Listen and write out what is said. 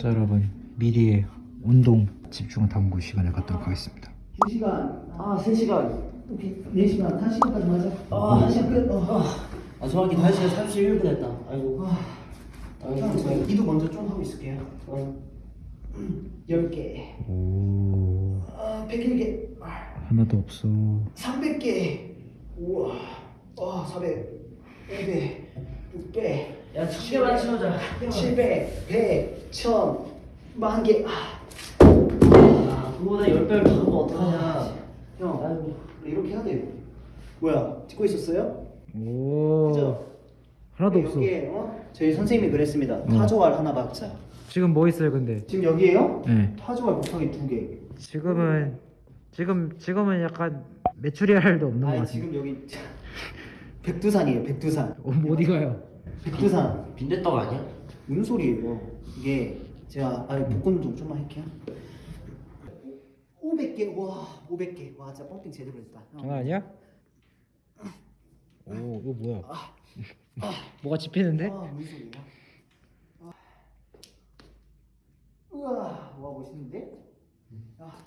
자 여러분 미리의 운동 집중 탐구 시간을 갖도록 하겠습니다. 2시간, 아 3시간, 오케이. 4시간, 1시간까지 맞아. 아 1시간 끝. 어. 아 정확히 1시간 31분 했다. 아이고. 아, 저희 이도 먼저 좀 하고 있을게요. 어, 10개. 오. 아 101개. 하나도 없어. 300개. 우와. 아 400, 500, 600야 천 개만 치우자. 700, 100, 1000, 만 개. 아, 아 그거보다 10배를 더 하면 어떡하냐. 형. 아이고. 이렇게 해야 돼요. 뭐야? 찍고 있었어요? 오. 그죠? 하나도 없어 여기에 어? 저희 선생님이 그랬습니다. 타조알 하나 박자. 지금 뭐 있어요 근데? 지금 여기에요? 네. 타조알 곱하기 두 개. 지금은 지금 지금은 약간 메추리 알도 없는 것 아니 같아요 지금 여기 백두산이에요 백두산 어, 어디 가요? 백두산 빈대떡 아니야? 무슨 소리예요 이게 제가 아니 복근 좀 좀만 할게요 500개 와 500개 와 진짜 펌핑 제대로 했다 형. 장난 아니야? 오 이거 뭐야 아, 뭐가 집히는데? 아 무슨 소리야 아. 우와 와 멋있는데 아.